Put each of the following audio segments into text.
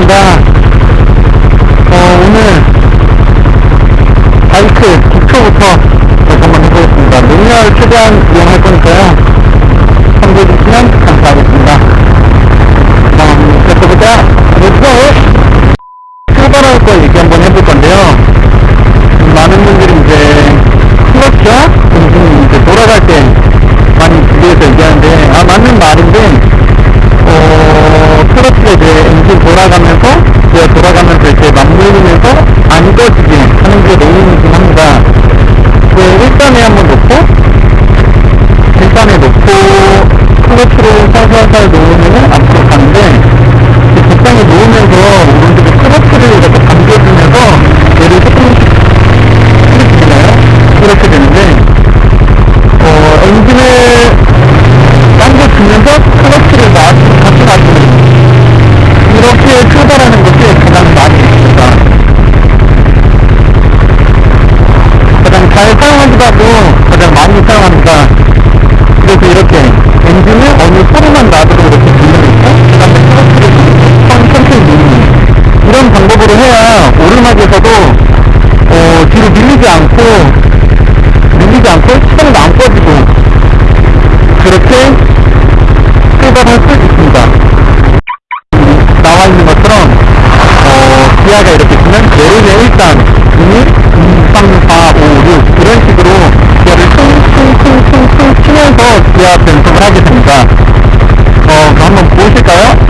반갑습니다. 어, 오늘 바이크 기초부터 한번 해보겠습니다. 매뉴얼 최대한 이용할 거니까요. 참고해주시면 감사하겠습니다. 그럼 시작해보자. Let's go! 출발할 거 얘기 한번 해볼 건데요. 음, 많은 분들이 이제 클러치와 엔진 이제 돌아갈 때 많이 비교해서 얘기하는데, 아, 맞는 말인데, 어, 클러치가 이제 엔진 돌아가면서, 기어 돌아가면서 이렇게 맞물리면서 안 꺼지게 하는 게 메인이긴 합니다. 그 1단에 한번 놓고, 1단에 놓고, 클러치를 살살살 놓으면 앞으로 가는데, 이 적당히 놓으면서 오른쪽에 클러치를 이렇게 당겨주면서 얘를 조금씩 풀리나요? 이렇게 되는데, 어, 엔진을 당겨주면서 클러치를 놔, 다시 놔주는 이렇게 출발하는 것이 가장 많이 있습니다. 가장 잘 사용하기도 하고 가장 많이 사용합니다. 그래서 이렇게 엔진을 어느 소리만 나도록 이렇게 돌려놓고 그 다음에 클러치를 천- 천천히 이런 방법으로 해야 오르막에서도 어, 뒤로 밀리지 않고 밀리지 않고 시간도 안 꺼지고 그렇게 출발할 수 있습니다. 나와 있는 것처럼 어, 기아가 이렇게 주면 내리면 일단 1, 2, 3, 4, 5, 6 이런 식으로 기아를 퉁퉁퉁퉁퉁 치면서 기아 변속을 하게 됩니다. 어, 한번 보실까요?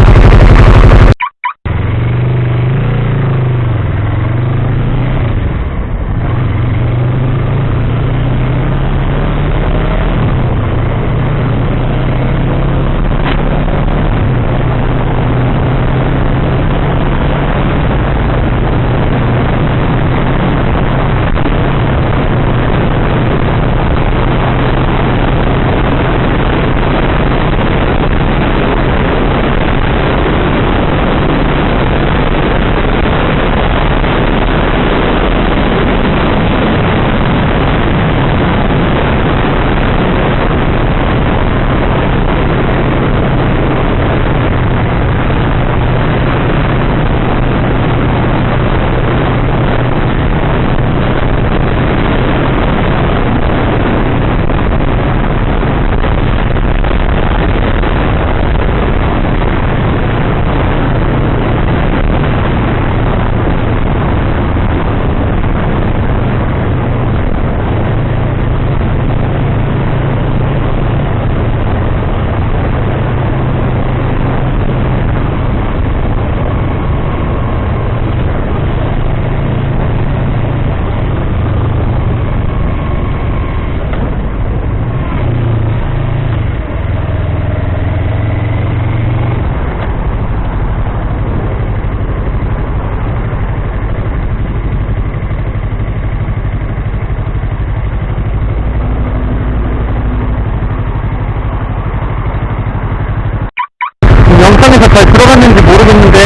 영상에서 잘 들어갔는지 모르겠는데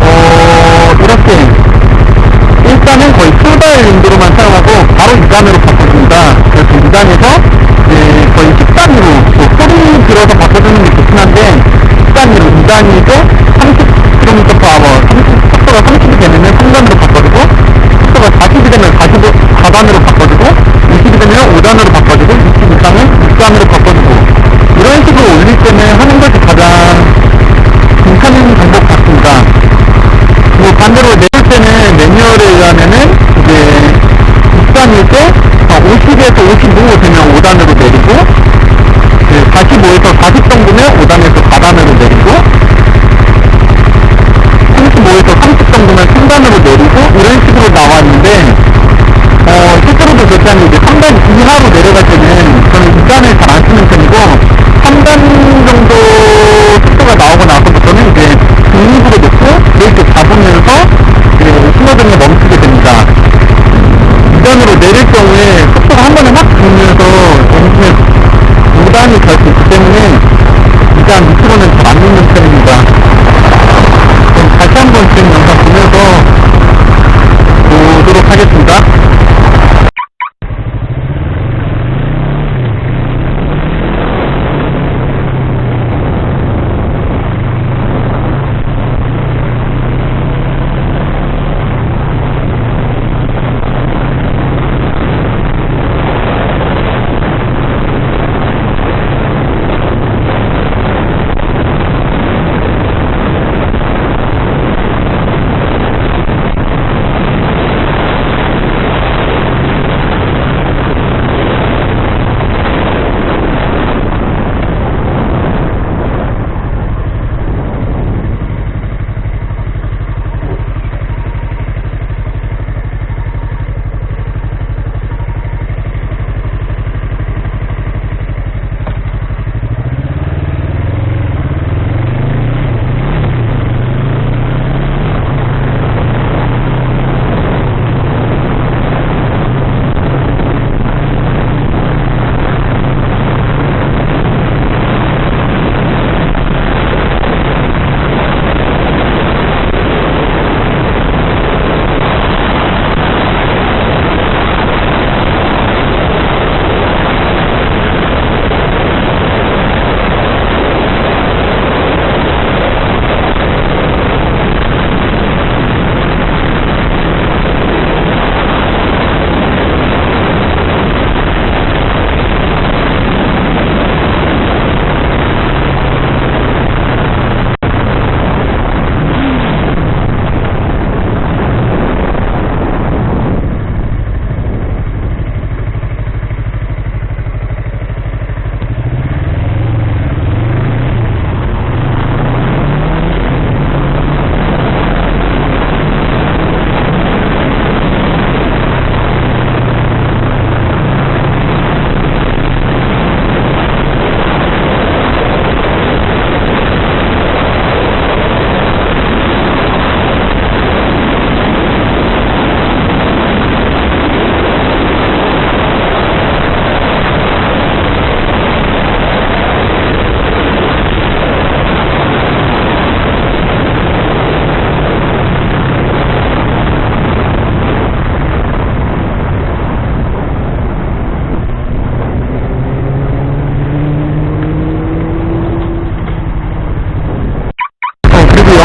어 이렇게 1단은 거의 출발 용도로만 사용하고 바로 2단으로 바꿔줍니다. 그래서 2단에서 이제 거의 10단으로 뭐 소리 들어서 바꿔주는 게 좋긴 한데 10단으로 2단이고 30km per hour 30, 속도가 30이 되면 3단으로 바꿔주고 속도가 40이 되면 45, 4단으로 바꿔주고 20이 되면 5단으로 바꿔주고 20 이상은 6단으로 바꿔주고 이런 식으로 올릴 때는 하는 것이 가장 뭐 반대로 내릴 때는 매뉴얼에 의하면은 이제 6단일 때 50에서 55 되면 5단으로 내리고 45에서 40 정도면 5단에서 4단으로 내리고 35에서 30 정도면 3단으로 내리고 이런 식으로 나왔는데 어, 실제로도 그렇게 하면 이제 3단 이하로 내려갈 때는 저는 2단을 잘 안 쓰는 편이고 3단 정도 속도가 나오고 나서부터는 이제 중립으로 놓고 브레이크 잡으면서 이제 신호등에 멈추게 됩니다. 2단으로 내릴 경우에 속도가 줄면서 엔진을 5단이 갈 수 있기 때문에 2단 밑으로는 잘안 놓는 편입니다. 그럼 다시 한번 지금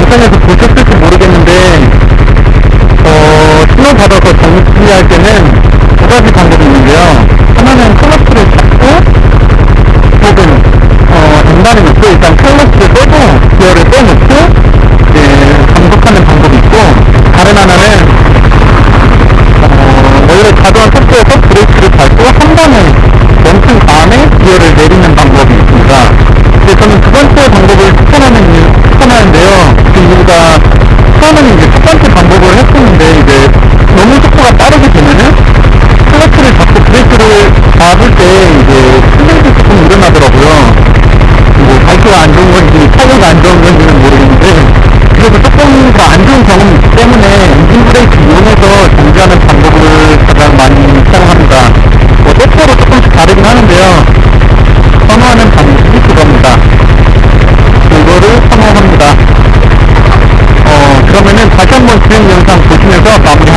영상에서 보셨을지 모르겠는데, 어, 신호 받아서 정지할 때는 두 가지 방법이 있는데요. 하나는 클러치를 잡고, 혹은, 어, 중간에 놓고 일단 클러치를 빼고, 기어를 빼놓고, 이제, 감속하는 방법이 있고, 다른 하나는, 어, 원래 자동화 속도에서 브레이크를 밟고 한 번에 멈춘 다음에 기어를 내리는 방법이 있습니다. 근데 저는 두 번째 방법을 추천하는 이유, 추천하는데요. 그 이유가 처음에는 이제 첫 번째 방법을 했었는데 이제 너무 속도가 빠르게 되면은 클러치를 잡고 브레이크를 밟을 때 이제 슬라이드 조금 일어나더라고요. 뭐 발표가 안 좋은 건지 차고가 안 좋은 건지는 모르겠는데 그래도 조금 더 안 좋은 경험이 있기 때문에 엔진 브레이크 이용해서 정지하는 방법을 가장 많이 사용합니다. 뭐 때때로 조금씩 다르긴 하는데요. 선호하는 방식이 그겁니다. 이거를 선호합니다. 어 그러면은 다시 한번 진행 영상 보시면서 마무리